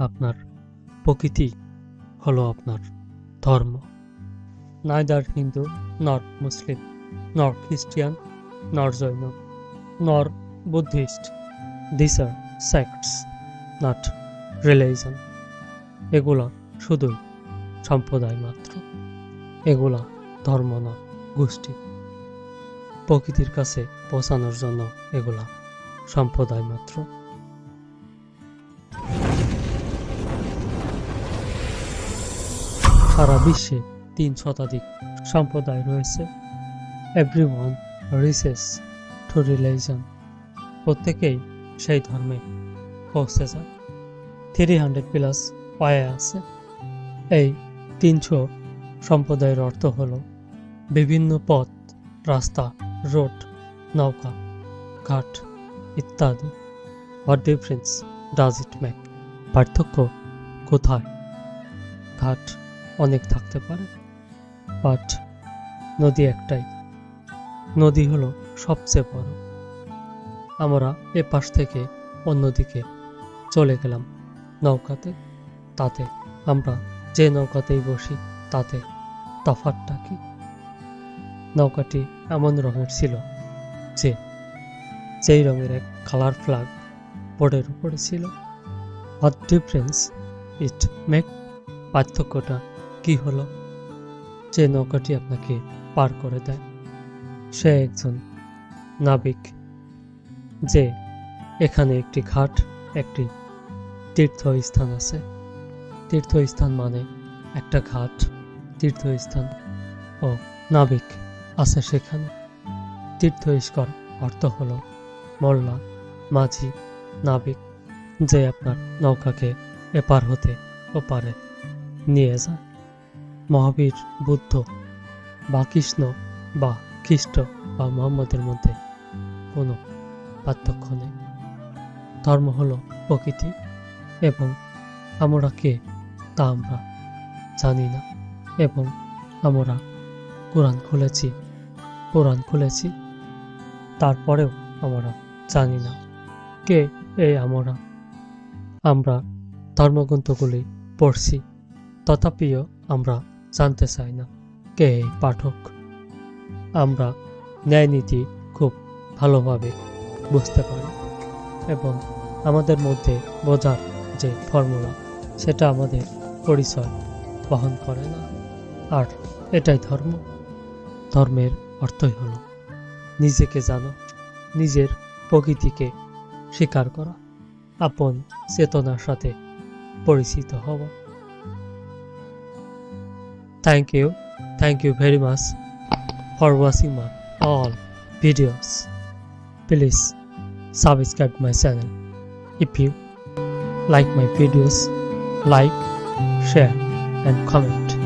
আপনার প্রকৃতি হলো আপনার ধর্ম। Neither Hindu not Muslim not Christian not Jain, nor Buddhist. This are sects not religion এগুলা শুধুই সম্প্রদায় মাত্র। এগুলা ধর্ম নয় গোষ্ঠী। প্রকৃতির কাছে পৌঁছানোর জন্য এগুলা সম্প্রদায় মাত্র। সারা বিশ্বে তিন শতাধিক সম্প্রদায় রয়েছে। Every one reaches to religion প্রত্যেকেই সেই ধর্মে পৌঁছে যায় থ্রি হান্ড্রেড প্লাস পায়ে আছে। এই তিনশো সম্প্রদায়ের অর্থ হলো বিভিন্ন পথ, রাস্তা, রোড, নৌকা, ঘাট ইত্যাদি। What difference does it make পার্থক্য কোথায়? ঘাট অনেক থাকতে পারে। বাট নদী একটাই। নদী হলো সবচেয়ে বড়। আমরা এ পাশ থেকে অন্যদিকে চলে গেলাম নৌকাতে। তাতে আমরা যে নৌকাতেই বসি, তাতে তফাতটা কি? নৌকাটি এমন রঙের ছিল যে যেই রঙের এক কালার ফ্ল্যাগ বোর্ডের উপরে ছিল। হোয়াট ডিফারেন্স ইট মেক পার্থক্যটা কি হলো? যে নৌকাটি আপনাকে পার করে দেয়। সে একজন নাবিক, যে এখানে একটি ঘাট, একটি তীর্থস্থান আছে। তীর্থস্থান মানে একটা ঘাট, তীর্থস্থান ও নাবিক আছে সেখানে। তীর্থস্কর অর্থ হলো মোল্লা, মাঝি, নাবিক, যে আপনার নৌকাকে এপার হতে ওপারে নিয়ে যায়। মহাবীর, বুদ্ধ বা কৃষ্ণ বা খ্রিস্ট বা মোহাম্মদের মধ্যে কোনো পার্থক্য নেই। ধর্ম হলো প্রকৃতি এবং আমরা কে তা আমরা জানি না এবং আমরা কোরআন খুলেছি কোরআন খুলেছি, তারপরেও আমরা জানি না কে এই আমরা। আমরা ধর্মগ্রন্থগুলি পড়ছি, তথাপিও আমরা জানতে চাই না কে পাঠক? আমরা ন্যায়নীতি খুব ভালোভাবে বুঝতে পারি এবং আমাদের মধ্যে বোঝার যে ফর্মুলা, সেটা আমাদের পরিচয় বহন করে না। আর এটাই ধর্ম। ধর্মের অর্থই হলো নিজেকে জানো, নিজের প্রকৃতিকে স্বীকার করা, আপন চেতনার সাথে পরিচিত হওয়া। Thank you. Thank you very much for watching my all videos. Please subscribe my channel if you like my videos like share and comment